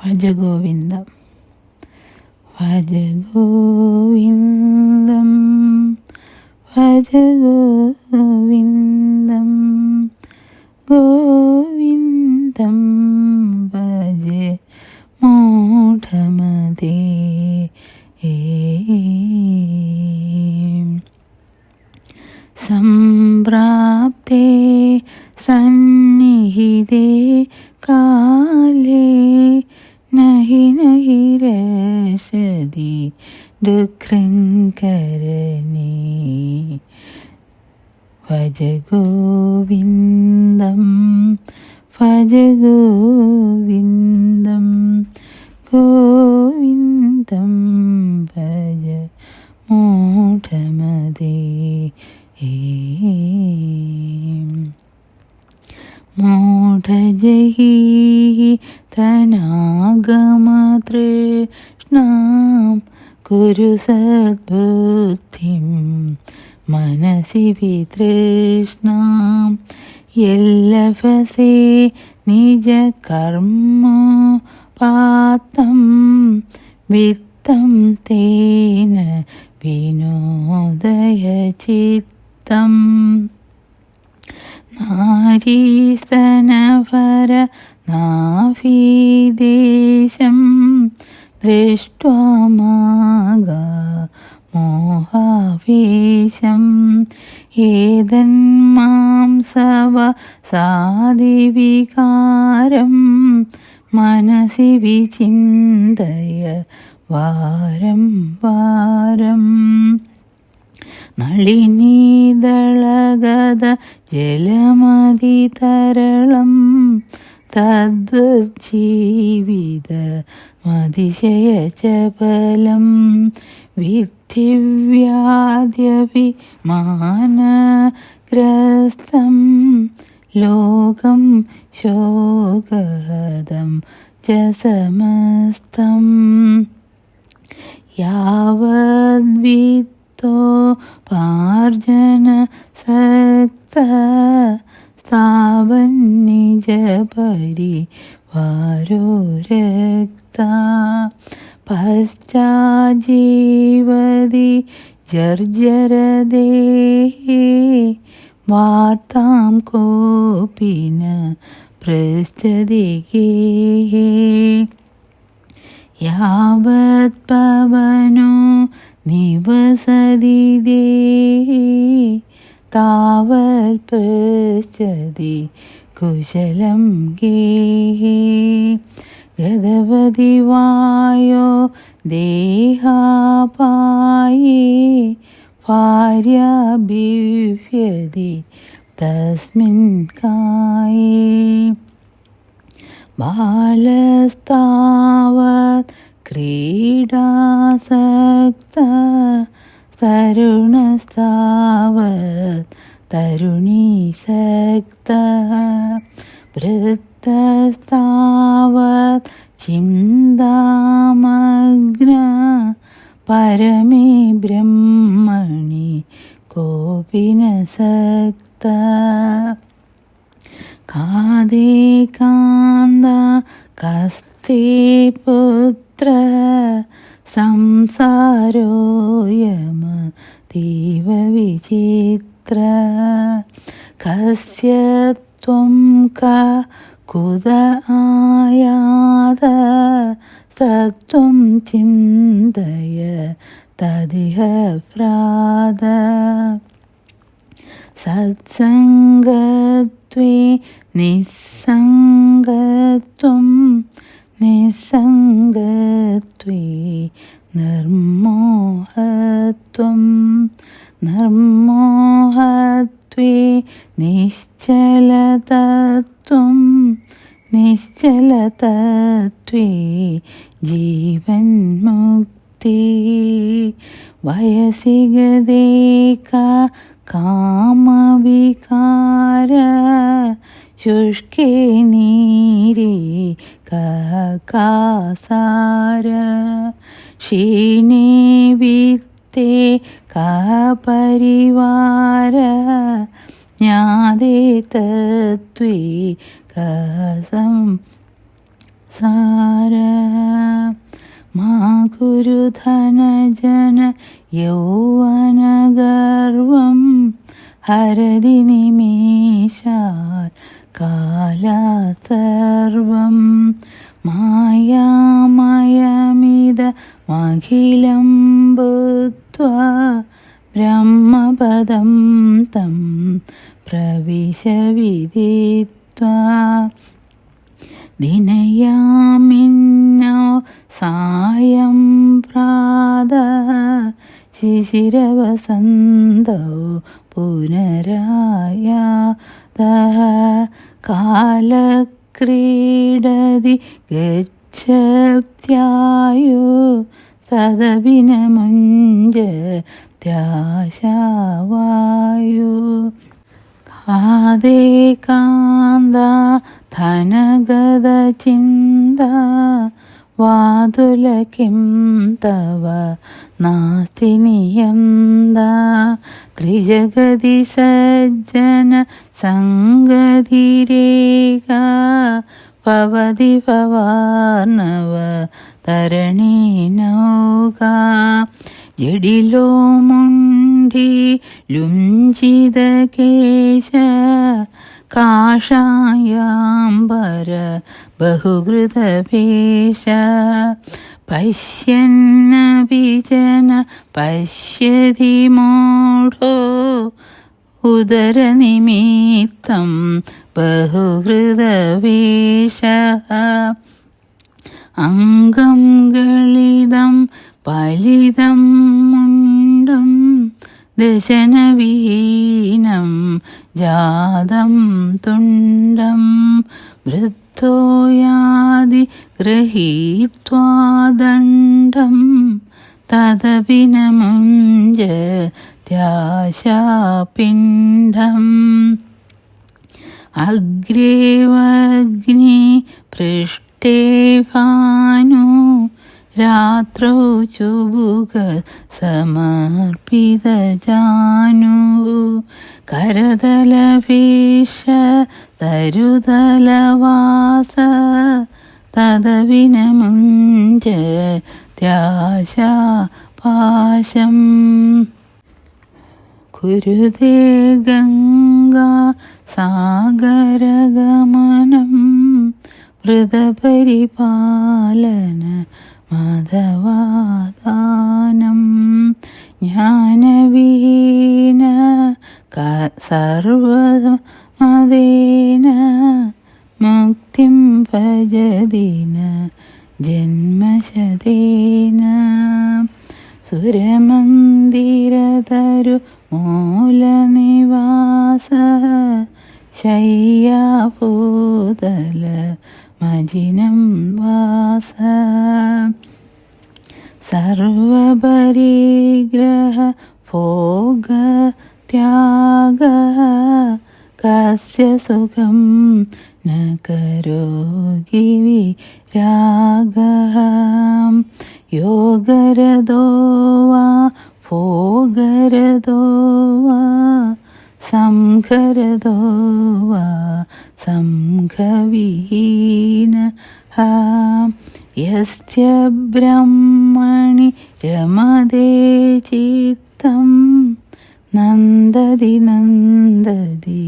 ഭജഗോവിന്ദ. ഭജഗോവിന്ദം ഭജഗോവിന്ദം ഗോവിന്ദം ഭജ മോഠമതേ സംപ്രാപ്തേ സന്നിഹിതേ ദുഃഖങ്കരണി ഭജ ഗോവിന്ദം ഭജ ഗോവിന്ദം ഗോവിന്ദം ഭജ മൂഢമതേ മൂഢജഹീ തനാഗമതൃഷ്ണ കുരു സദ്ബുദ്ധിം മനസി വിതൃഷ്ണാം. എല്ലഫസേ നിജ കർമ്മ പാത്തം വിത്തം തേന വിനോദയ ചിത്തം. നാരീസനവര നാഭീദേശം ദൃഷ്ട്വാ മാഗ മോഹാവേശം ഏതന്മാംസവ സാദിവികാരം മനസി വിചിന്തയ വാരം വാരം. തദ് ജീവിത മതിശയ ചബലം വിധിവ്യാദ്യവിമാനഗ്രസ്തം ലോകം ശോകദം ച സമസ്തം യാവദ്വിത്തോ പാർജന സക്ത स्थावन्निजपरिवारो रक्ता। पश्चाजीवदि जर्जरदेहे वार्तां कोऽपि न पृच्छदिगे यावत्पवनो निवसति देहे താവൽ പൃച്ഛതി കുശലം ഗേഹേ ഗതവതി വായോ ദേഹാപായേ ഭാര്യഭിവ്യതി തസ്മിൻ കായേ. ബാലസ്താവത് ക്രീഡാസക്ത तरुणस्तावत् तरुणीसक्तः वृत्तस्तावत् चिन्तामग्न परमे ब्रह्मणि कोऽपि न सक्ता कादे कान्दा कस्ते पुत्र संसारोऽयमतीव विचित्र कस्य त्वं का कुद आयात सत्त्वं चिन्तय तदिह प्राद सत्सङ्गत्वे निस्सङ्गत्वं നിസംഗത്വേ നിർമോഹത്വം നിർമോഹത്വേ നിശ്ചലതത്വം നിശ്ചലതത്വേ ജീവൻമുക്തി വയസികതേക കാമവികാര ശുഷ്കേ നീരേ കകാസാര ക്ഷീണിവിത്തെ വിക്തേ കപരിവാര ജ്ഞാതേ തത്വേ കസം സാര. മാ ഗുരുധനജന യൗവനഗർവം ഹരതി നിമേഷാൽ കാലസർവം മായാമയമിതമഖിലം ബുദ്ധ ബ്രഹ്മപദം തം പ്രവിശ വിദിത്വാ ദിനയാമിന്നോ സായം പ്രാത ശിശിരവസന്തോ പുനരായാത കാലക്രീഡതി ഗച്ഛത്യായോ സദവിനമുഞ്ച ത്യാശാവായോ കാതേ കാന്ത ധനഗത ചിന്ത വാതുല കിം തവ നാസ്തി നിയന്ത ത്രിജഗതി സജ്ജന സംഗതിരേക പവതി പവാർണവ തരണി നൗക. ജഡിലോ മുണ്ടി ലുഞ്ചിത കേശ കാഷായാംബര ബഹുകൃതഭേഷ പശ്യന്നപി ജന പശ്യതി മൂഢോ ഉദരനിമിത്തം ബഹുഹൃതവേഷ അംഗം ഗളിതം പലിതം മുണ്ടം ദശനവീനം ജാതം തുണ്ടം വൃദ്ധോയാതി ഗൃഹീത്വാ ദണ്ഡം ത്യാശാപിണ്ഡം അഗ്രേവഗ്നി പൃഷ്ടേ ഭാനു രാത്രौ ചുബുക സമർപ്പിതജാനു കരതലഭീഷ തരുതലവാസ തദവിനമുഞ്ച ത്യാശാപാശം. കുരുതേ ഗംഗാ സാഗരഗമനം വൃതപരിപാലന മതവാദാനം ശയ്യാഭൂതല മജിനം വാസ. സർവപരിഗ്രഹ ഭോഗ ത്യാഗ കസ്യ സുഖം ന കരോഗി വിരാഗ. യോഗരതോ വാ ഭോഗരതോ വാ സംഘരദോ വാ സംഘവിഹീന യസ്യ ബ്രഹ്മണി രമതേ ചിത്തം. നന്ദതി നന്ദതി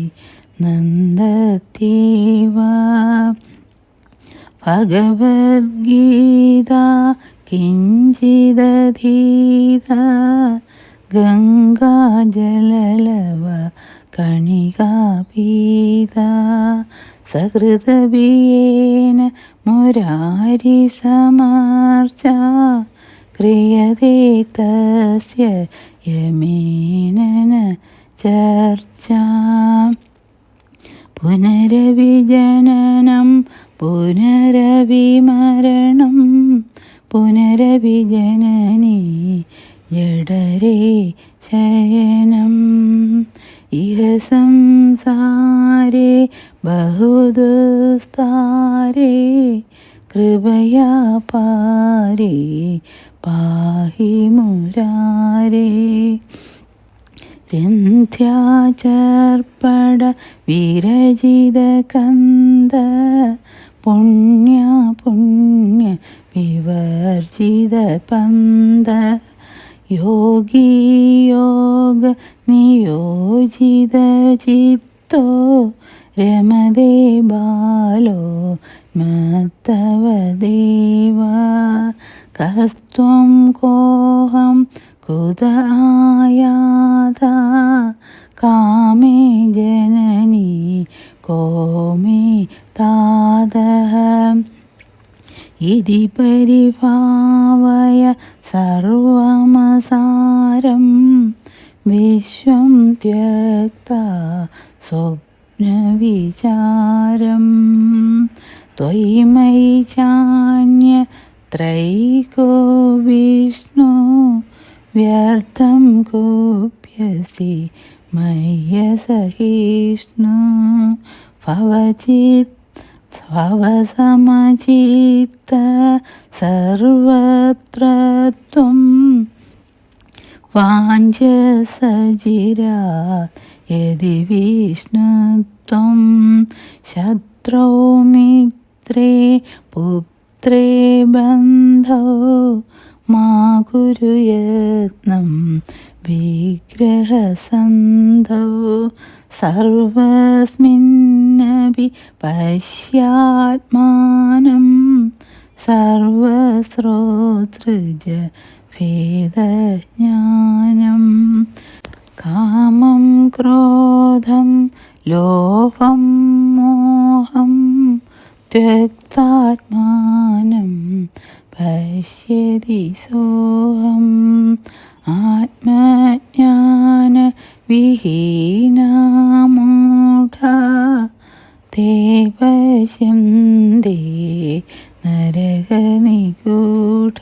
നന്ദത്യേവ ഭഗവത്ഗീത കിഞ്ചിദധീത ഗംഗാജലലവ കണികാപീത സഹൃതബിയേന മുരാരി സമാർച്ച ക്രിയതേ തസ്യ യമേനന ചർച്ച. പുനരവിജനനം പുനരവിമരണം പുനരവിജനനീ ജഡരേ ശയനം. ഇഹ സംസാരേ ബഹുദുസ്താരേ കൃപയാ പാരേ പാഹി മുരാരേ. രന്ധ്യാചർപ്പട വിരജിത കന്ദ പുണ്യ പുണ്യ വിവർജിത പന്ത. യോഗിയോഗ നിയോജിത ചിത്തോ രമതേ ബാലോ മത്തവ ദേവ. കസ്ത്വം കോഹം കുത ആയാത. കാമേ ജനനി കോമേ താതഃ ഇതി പരിഭാവയ സർവമസാരം വിശ്വം ത്യക്ത സ്വപ്നവിചാരം. ത്വയി മയി ചാന്യ ത്രൈകോ വിഷ്ണു വ്യർത്ഥം കോപ്യസി മയ്യസഹിഷ്ണു ഭവചിത് സ്വവസമചിത്ത സർവത്ര ത്വം വാഞ്ചസജിരാ യതി വിഷ്ണുത്വം ശത്രോ മിത്രേ പുത്രേ ബന്ധോ മാ കുരു വിഗ്രഹസന്ധോ സർവസ്മിന്നപി പശ്യാത്മാനം സർവസ്രോതൃജ ഭേദജ്ഞാനം കാമം ക്രോധം ലോഭം മോഹം ത്യക്താത്മാനം പശ്യതി സോഹം ആത്മജ്ഞാന വിഹീനമൂഢ തേ പശ്യന്തി നരകനിഗൂഢ.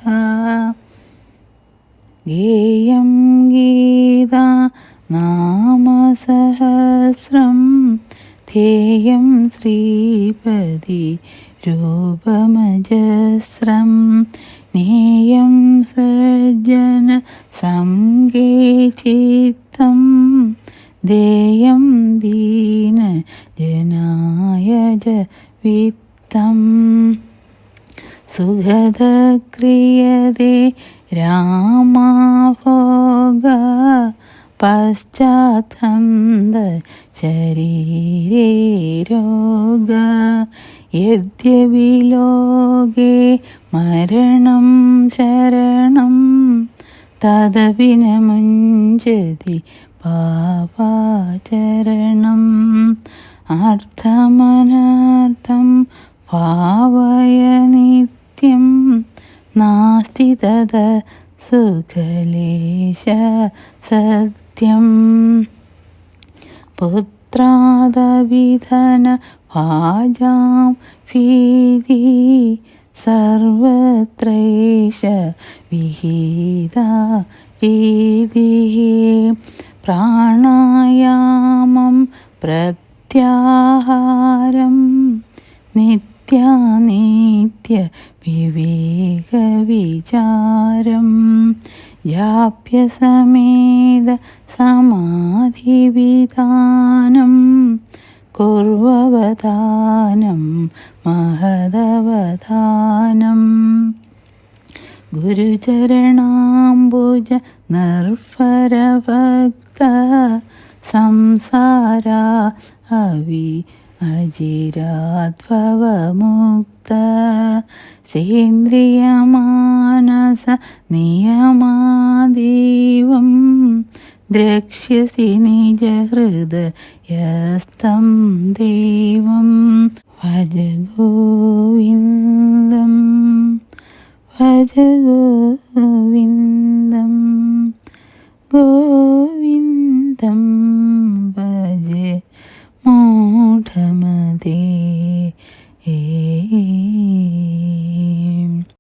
ഗേയം ഗീത നാമസഹസ്രം ധേയം ശ്രീപതി രൂപമജസ്രം. നേയം സജ്ജന സംഗേ ദേയം ദീന ജനായജ വിത്തം. വിത്തം സുഗതക്രിയതേ രാമാഭോഗ. പശ്ചാത്തന്ത ശരീരോഗ രോഗ യദ്യപി ലോകേ മരണം ശരണം തദപി ന മുഞ്ചതി പാപാചരണം അർത്ഥമനർത്ഥം ഭാവയ നിത്യം നാസ്തി തത സുഖലേശ സത്യം. പുത്രാദവിധന ഭാജാം ഭീതി സർവത്രേഷ വിഹിത രീതി. പ്രാണായാമം പ്രത്യാഹാരം നിത്യാനിത്യ വിവേകവിചാരം. ജാപ്യസമേത സമാധിവിധാനം കുർവവതാനം മഹദവതാനം ഗുരുചരണാംബുജ നർഫരഭക്ത സംസാര അവി അജിരാദ്ഭവമുക്ത സേന്ദ്രിയമാനസ നിയമാദീവം ദ്രക്ഷ്യസി നിജഹൃദയസ്തം ദേവം ഭജ ഗോവിന്ദം ഭജ ഗോവിന്ദം. ഗോ